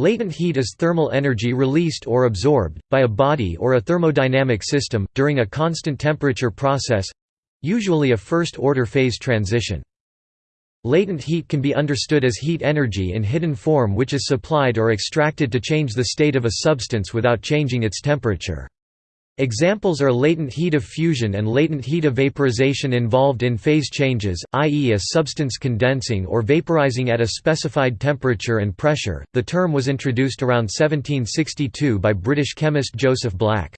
Latent heat is thermal energy released or absorbed, by a body or a thermodynamic system, during a constant temperature process—usually a first-order phase transition. Latent heat can be understood as heat energy in hidden form which is supplied or extracted to change the state of a substance without changing its temperature. Examples are latent heat of fusion and latent heat of vaporization involved in phase changes, i.e., a substance condensing or vaporizing at a specified temperature and pressure. The term was introduced around 1762 by British chemist Joseph Black.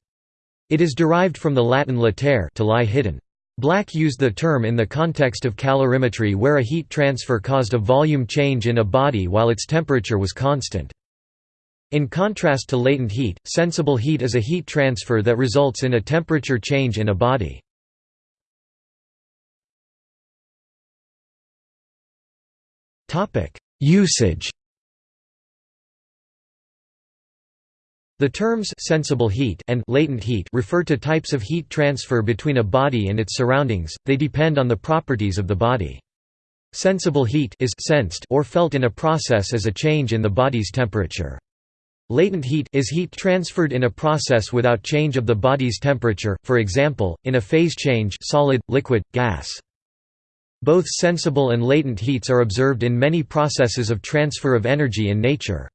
It is derived from the Latin latere to lie hidden. Black used the term in the context of calorimetry where a heat transfer caused a volume change in a body while its temperature was constant. In contrast to latent heat, sensible heat is a heat transfer that results in a temperature change in a body. Usage The terms sensible heat and latent heat refer to types of heat transfer between a body and its surroundings, they depend on the properties of the body. Sensible heat is sensed or felt in a process as a change in the body's temperature. Latent heat is heat transferred in a process without change of the body's temperature, for example, in a phase change solid, liquid, gas. Both sensible and latent heats are observed in many processes of transfer of energy in nature.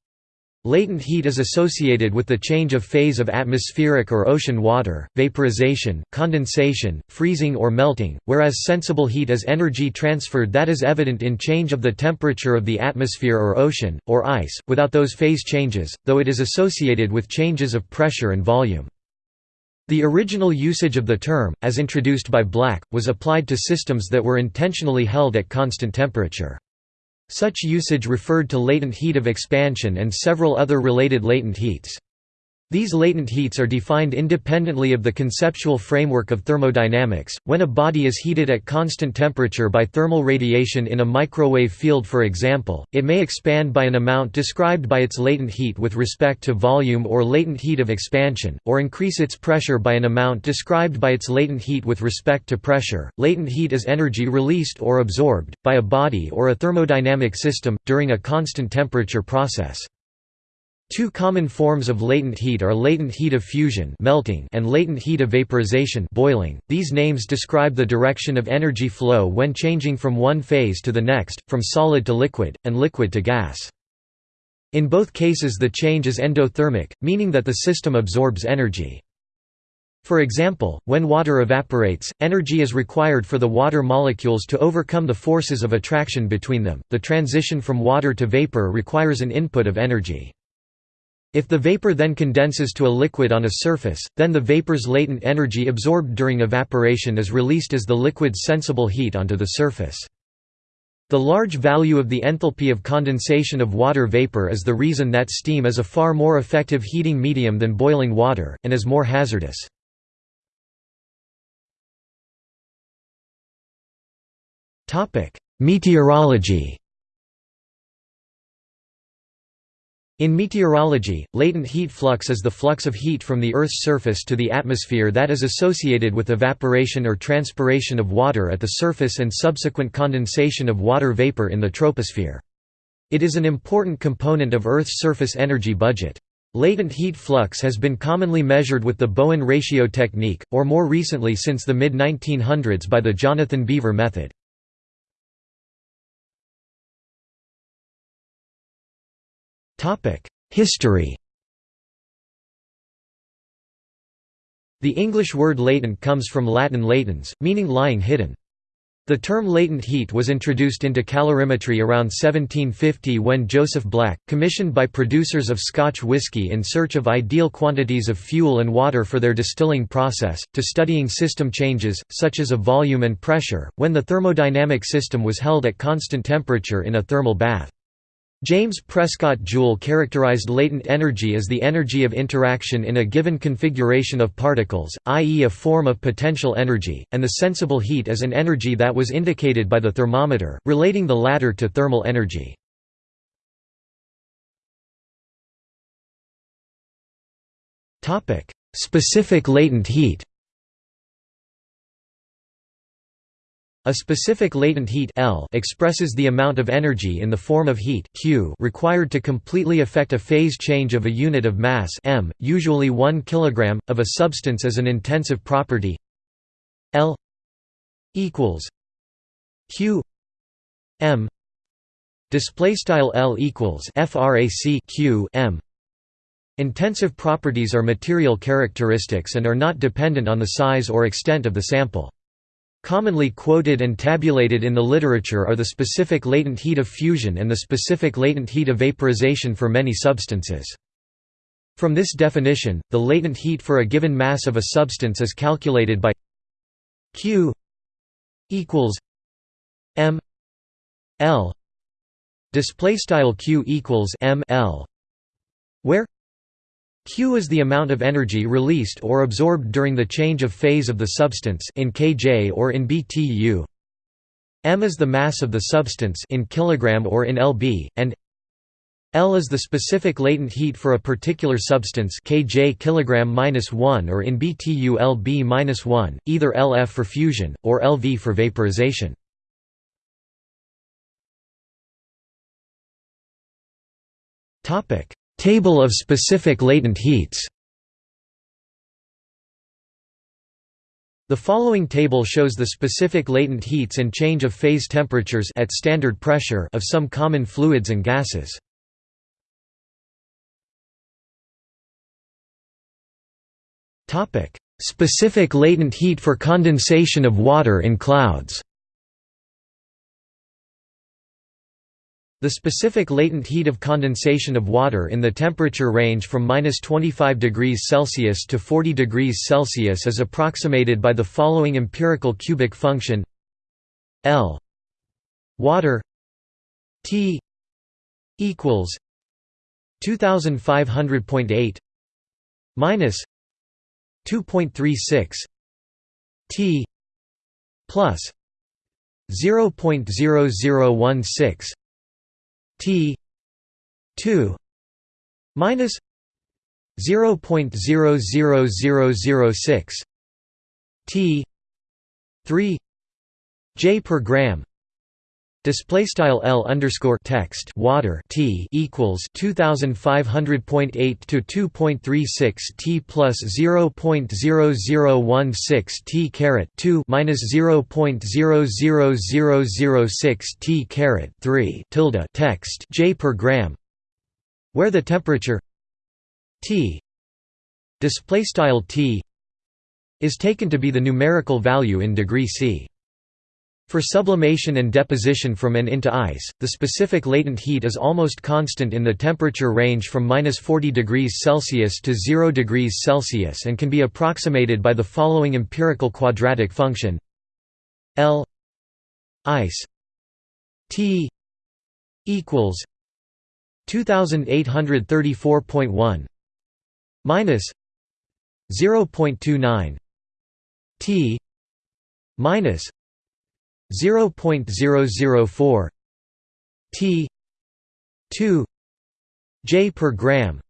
Latent heat is associated with the change of phase of atmospheric or ocean water, vaporization, condensation, freezing or melting, whereas sensible heat is energy transferred that is evident in change of the temperature of the atmosphere or ocean, or ice, without those phase changes, though it is associated with changes of pressure and volume. The original usage of the term, as introduced by Black, was applied to systems that were intentionally held at constant temperature. Such usage referred to latent heat of expansion and several other related latent heats. These latent heats are defined independently of the conceptual framework of thermodynamics. When a body is heated at constant temperature by thermal radiation in a microwave field, for example, it may expand by an amount described by its latent heat with respect to volume or latent heat of expansion, or increase its pressure by an amount described by its latent heat with respect to pressure. Latent heat is energy released or absorbed by a body or a thermodynamic system during a constant temperature process. Two common forms of latent heat are latent heat of fusion melting and latent heat of vaporization boiling. These names describe the direction of energy flow when changing from one phase to the next, from solid to liquid, and liquid to gas. In both cases the change is endothermic, meaning that the system absorbs energy. For example, when water evaporates, energy is required for the water molecules to overcome the forces of attraction between them. The transition from water to vapor requires an input of energy. If the vapor then condenses to a liquid on a surface, then the vapor's latent energy absorbed during evaporation is released as the liquid's sensible heat onto the surface. The large value of the enthalpy of condensation of water vapor is the reason that steam is a far more effective heating medium than boiling water, and is more hazardous. Meteorology In meteorology, latent heat flux is the flux of heat from the Earth's surface to the atmosphere that is associated with evaporation or transpiration of water at the surface and subsequent condensation of water vapor in the troposphere. It is an important component of Earth's surface energy budget. Latent heat flux has been commonly measured with the Bowen ratio technique, or more recently since the mid-1900s by the Jonathan Beaver method. History The English word latent comes from Latin latens, meaning lying hidden. The term latent heat was introduced into calorimetry around 1750 when Joseph Black, commissioned by producers of Scotch whisky in search of ideal quantities of fuel and water for their distilling process, to studying system changes, such as of volume and pressure, when the thermodynamic system was held at constant temperature in a thermal bath. James Prescott Joule characterized latent energy as the energy of interaction in a given configuration of particles, i.e. a form of potential energy, and the sensible heat as an energy that was indicated by the thermometer, relating the latter to thermal energy. Specific latent heat. A specific latent heat L expresses the amount of energy in the form of heat Q required to completely affect a phase change of a unit of mass m, usually 1 kg, of a substance as an intensive property L equals Q m display style L equals frac Q m Intensive properties are material characteristics and are not dependent on the size or extent of the sample. Commonly quoted and tabulated in the literature are the specific latent heat of fusion and the specific latent heat of vaporization for many substances. From this definition, the latent heat for a given mass of a substance is calculated by Q equals m l display style Q equals m l where Q is the amount of energy released or absorbed during the change of phase of the substance in kJ or in BTU. M is the mass of the substance in kilogram or in lb, and L is the specific latent heat for a particular substance kJ kilogram -1 or in BTU lb -1, either LF for fusion or LV for vaporization. Topic: Table of specific latent heats The following table shows the specific latent heats and change of phase temperatures at standard pressure of some common fluids and gases. Topic: Specific latent heat for condensation of water in clouds. The specific latent heat of condensation of water in the temperature range from -25 degrees Celsius to 40 degrees Celsius is approximated by the following empirical cubic function. L water T equals 2500.8 minus 2.36 T plus 0.0016 T two minus zero point zero zero zero zero six T three J per gram Display style L underscore text water T equals two thousand five hundred point eight to two point three six T plus zero point zero zero one six T caret two minus zero point zero zero zero zero six T caret three tilde text J per gram where the temperature T display style T is taken to be the numerical value in degree C. For sublimation and deposition from and into ice, the specific latent heat is almost constant in the temperature range from -40 degrees Celsius to 0 degrees Celsius and can be approximated by the following empirical quadratic function. L ice T equals 2834.1 minus 0.29 T minus 0.004 T 2 J per gram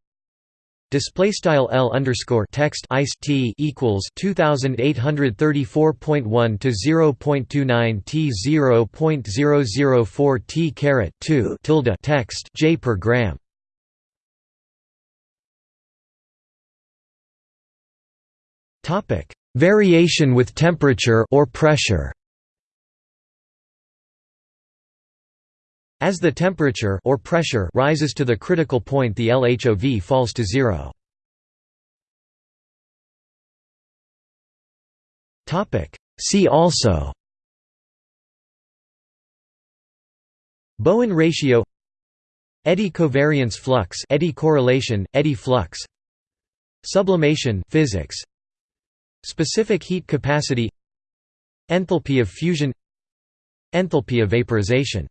Display style L underscore text ice T equals 2834.1 to 0.29 T 0.004 T caret 2 tilde text J per gram. Topic Variation with temperature or pressure. As the temperature or pressure rises to the critical point the LHOV falls to zero. See also Bowen ratio Eddy covariance flux eddy correlation, eddy flux Sublimation physics Specific heat capacity Enthalpy of fusion Enthalpy of vaporization